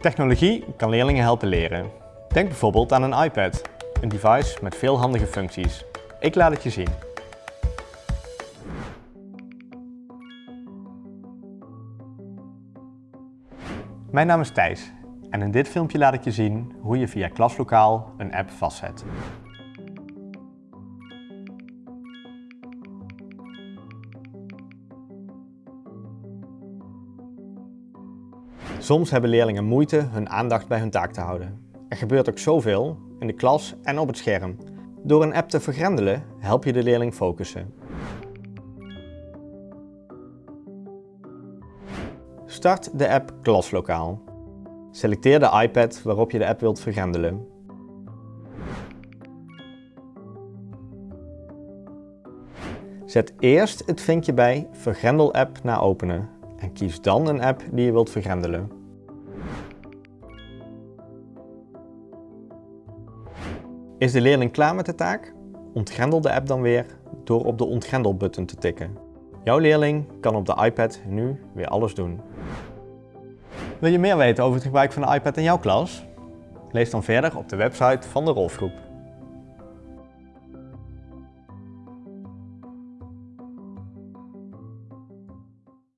Technologie kan leerlingen helpen leren. Denk bijvoorbeeld aan een iPad, een device met veel handige functies. Ik laat het je zien. Mijn naam is Thijs en in dit filmpje laat ik je zien hoe je via Klaslokaal een app vastzet. Soms hebben leerlingen moeite hun aandacht bij hun taak te houden. Er gebeurt ook zoveel, in de klas en op het scherm. Door een app te vergrendelen help je de leerling focussen. Start de app Klaslokaal. Selecteer de iPad waarop je de app wilt vergrendelen. Zet eerst het vinkje bij Vergrendel app naar openen en kies dan een app die je wilt vergrendelen. Is de leerling klaar met de taak? Ontgrendel de app dan weer door op de ontgrendel button te tikken. Jouw leerling kan op de iPad nu weer alles doen. Wil je meer weten over het gebruik van de iPad in jouw klas? Lees dan verder op de website van de Rolfgroep.